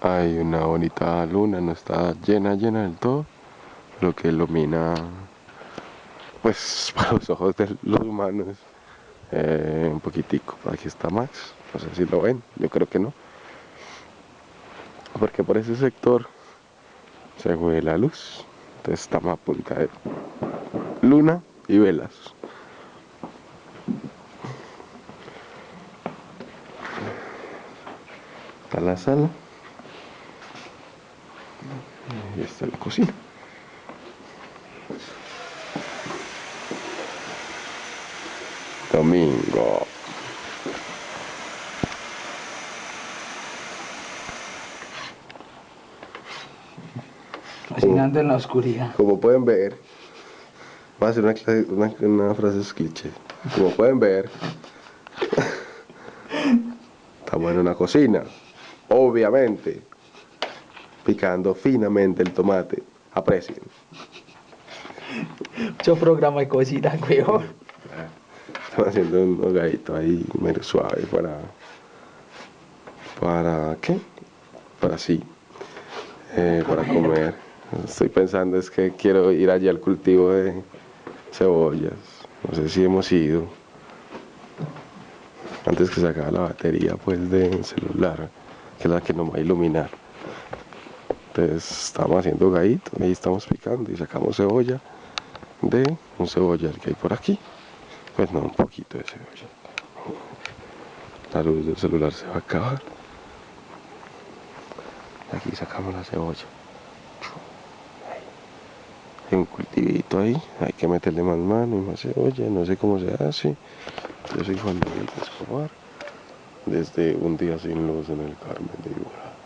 hay una bonita luna, no está llena, llena del todo, lo que ilumina, pues para los ojos de los humanos, eh, un poquitico. Aquí está Max, no sé si lo ven, yo creo que no. Porque por ese sector se ve la luz, entonces estamos a punta de luna y velas. Está la sala. Y está la cocina. Domingo. Cocinando en la oscuridad. Como pueden ver, va a ser una, clase- una, una frase cliché. Como pueden ver, estamos en una cocina, obviamente, picando finamente el tomate. Aprecien. Mucho programa de cocina, weón. Estamos haciendo un hogadito ahí medio suave para. ¿Para qué? Para sí. eh, para comer. Estoy pensando es que quiero ir allí al cultivo de cebollas. No sé si hemos ido. Antes que se acabe la batería pues del celular, que es la que nos va a iluminar. Estamos haciendo hogadito, ahí estamos picando y sacamos cebolla de un cebollar que hay por aquí. Pues no, un poquito de cebolla. La luz del celular se va a acabar. Aquí sacamos la cebolla. Hay un cultivito ahí, hay que meterle más mano y más cebolla, no sé cómo se hace. Yo soy Juan Miguel Escobar, desde un día sin luz en el Carmen de Iguala.